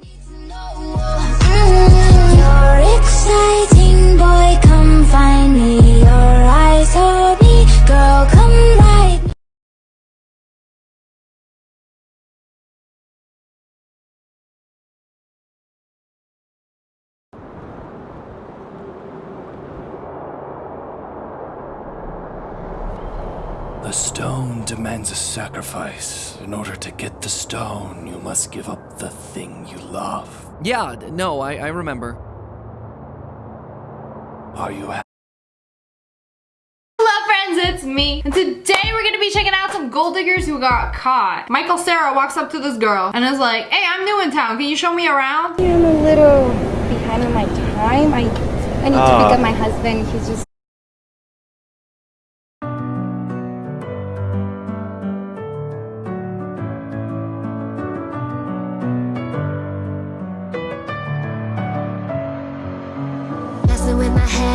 need to know The stone demands a sacrifice. In order to get the stone, you must give up the thing you love. Yeah, no, I, I remember. Are you happy? Hello friends, it's me. And today we're gonna be checking out some gold diggers who got caught. Michael Sarah walks up to this girl and is like, hey, I'm new in town. Can you show me around? I'm a little behind on my time. I I need to pick up ah. my husband. He's just my head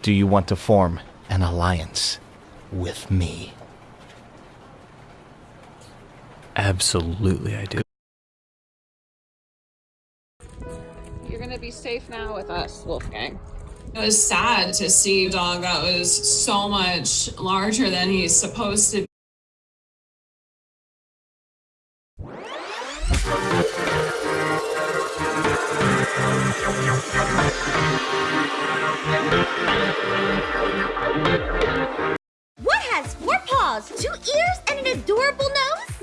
Do you want to form an alliance with me? Absolutely, I do. You're gonna be safe now with us, Wolfgang. It was sad to see dog that was so much larger than he's supposed to be.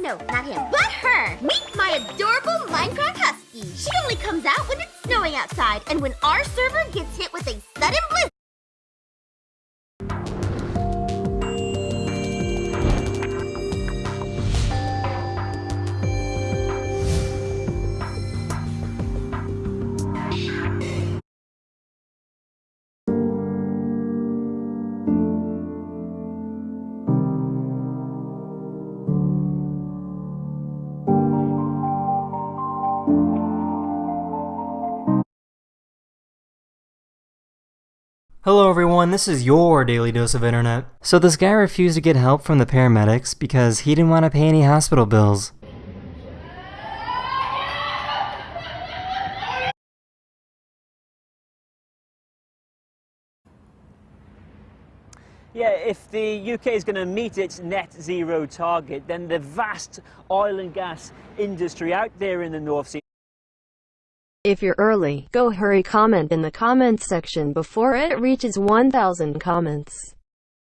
No, not him, but her. Meet my adorable Minecraft Husky. She only comes out when it's snowing outside and when our server gets hit with a sudden blizzard. Hello everyone, this is your daily dose of internet. So this guy refused to get help from the paramedics because he didn't want to pay any hospital bills. Yeah, if the UK is going to meet its net zero target, then the vast oil and gas industry out there in the North Sea If you're early, go hurry comment in the comments section before it reaches 1000 comments.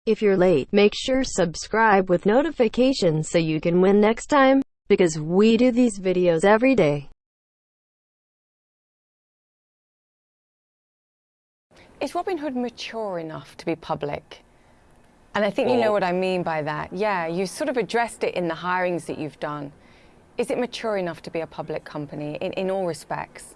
If you're late, make sure subscribe with notifications so you can win next time, because we do these videos every day. Is Robinhood mature enough to be public? And I think you know what I mean by that. Yeah, you sort of addressed it in the hirings that you've done. Is it mature enough to be a public company in, in all respects?